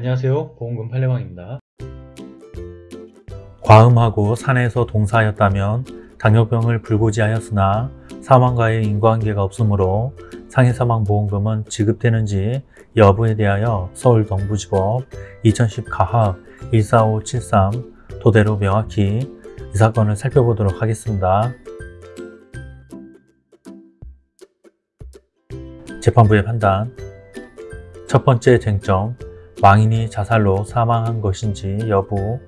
안녕하세요. 보험금 팔례방입니다. 과음하고 산에서 동사하였다면 당뇨병을 불구지하였으나 사망과의 인과관계가 없으므로 상해사망보험금은 지급되는지 여부에 대하여 서울 동부지법 2010 가합 14573 토대로 명확히 이 사건을 살펴보도록 하겠습니다. 재판부의 판단. 첫 번째 쟁점 망인이 자살로 사망한 것인지 여부.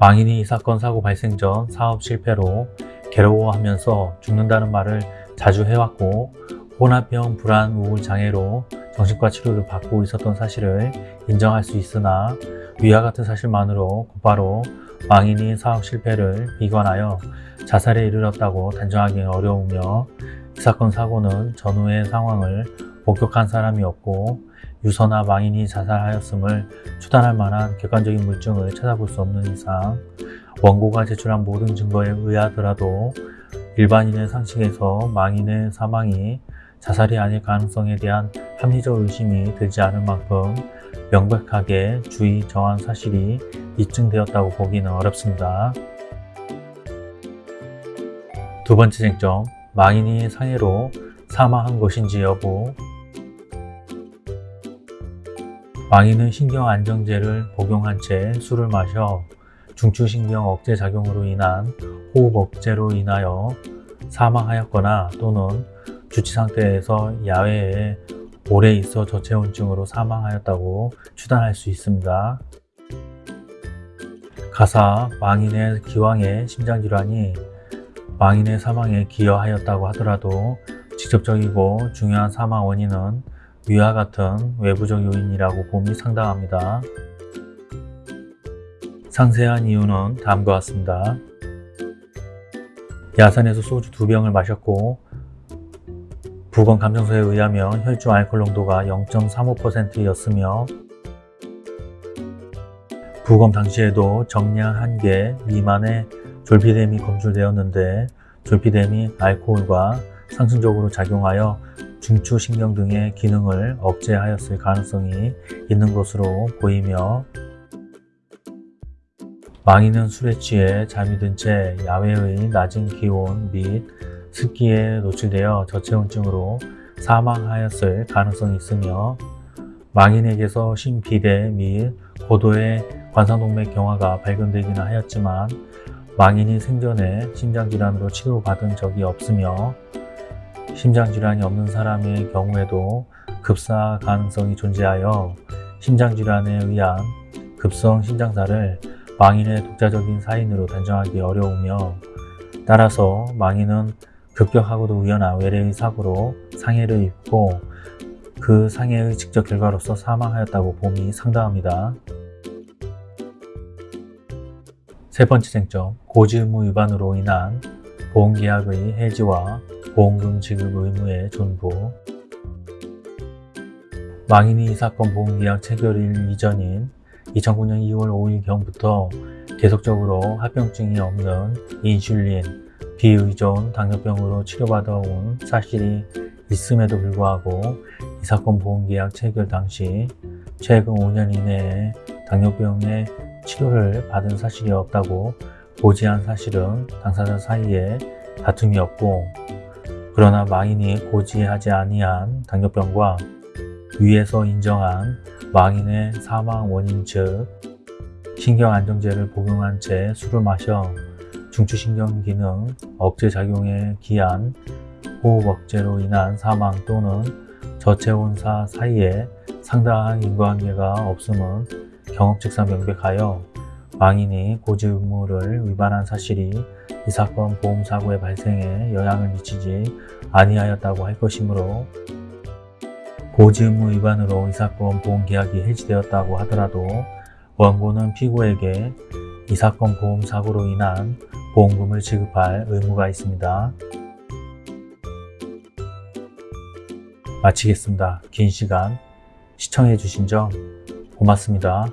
망인이 이 사건 사고 발생 전 사업 실패로 괴로워하면서 죽는다는 말을 자주 해왔고 혼합형 불안 우울 장애로 정신과 치료를 받고 있었던 사실을 인정할 수 있으나 위와 같은 사실만으로 곧바로 망인이 사업 실패를 비관하여 자살에 이르렀다고 단정하기 어려우며 이 사건 사고는 전후의 상황을 목격한 사람이 없고 유서나 망인이 자살하였음을 추단할 만한 객관적인 물증을 찾아볼 수 없는 이상 원고가 제출한 모든 증거에 의하더라도 일반인의 상식에서 망인의 사망이 자살이 아닐 가능성에 대한 합리적 의심이 들지 않을 만큼 명백하게 주의 정한 사실이 입증되었다고 보기는 어렵습니다. 두 번째 쟁점, 망인이 상해로 사망한 것인지 여부 망인은 신경안정제를 복용한 채 술을 마셔 중추신경 억제 작용으로 인한 호흡 억제로 인하여 사망하였거나 또는 주치 상태에서 야외에 오래 있어 저체온증으로 사망하였다고 추단할 수 있습니다. 가사 망인의 기왕의 심장질환이 망인의 사망에 기여하였다고 하더라도 직접적이고 중요한 사망 원인은 위와 같은 외부적 요인이라고 봄이 상당합니다. 상세한 이유는 다음과 같습니다. 야산에서 소주 두 병을 마셨고 부검 감정서에 의하면 혈중 알코올 농도가 0.35%였으며 부검 당시에도 정량 1개 미만의 졸피뎀이 검출되었는데 졸피뎀이 알코올과 상승적으로 작용하여 중추신경 등의 기능을 억제하였을 가능성이 있는 것으로 보이며 망인은 술에 취해 잠이 든 채 야외의 낮은 기온 및 습기에 노출되어 저체온증으로 사망하였을 가능성이 있으며 망인에게서 심비대 및 고도의 관상동맥 경화가 발견되기는 하였지만 망인이 생전에 심장질환으로 치료받은 적이 없으며 심장질환이 없는 사람의 경우에도 급사 가능성이 존재하여 심장질환에 의한 급성 심장사를 망인의 독자적인 사인으로 단정하기 어려우며 따라서 망인은 급격하고도 우연한 외래의 사고로 상해를 입고 그 상해의 직접 결과로서 사망하였다고 봄이 상당합니다. 세 번째 쟁점, 고지 의무 위반으로 인한 보험계약의 해지와 보험금 지급 의무의 존부. 망인이 이 사건 보험계약 체결일 이전인 2009년 2월 5일경부터 계속적으로 합병증이 없는 인슐린, 비의존 당뇨병으로 치료받아온 사실이 있음에도 불구하고 이 사건 보험계약 체결 당시 최근 5년 이내에 당뇨병의 치료를 받은 사실이 없다고 고지한 사실은 당사자 사이에 다툼이 없고 그러나 망인이 고지하지 아니한 당뇨병과 위에서 인정한 망인의 사망 원인 즉 신경안정제를 복용한 채 술을 마셔 중추신경 기능 억제 작용에 기한 호흡 억제로 인한 사망 또는 저체온사 사이에 상당한 인과관계가 없음은 경험칙상 명백하여 망인이 고지 의무를 위반한 사실이 이 사건 보험사고의 발생에 영향을 미치지 아니하였다고 할 것이므로 고지 의무 위반으로 이 사건 보험계약이 해지되었다고 하더라도 원고는 피고에게 이 사건 보험사고로 인한 보험금을 지급할 의무가 있습니다. 마치겠습니다. 긴 시간 시청해 주신 점 고맙습니다.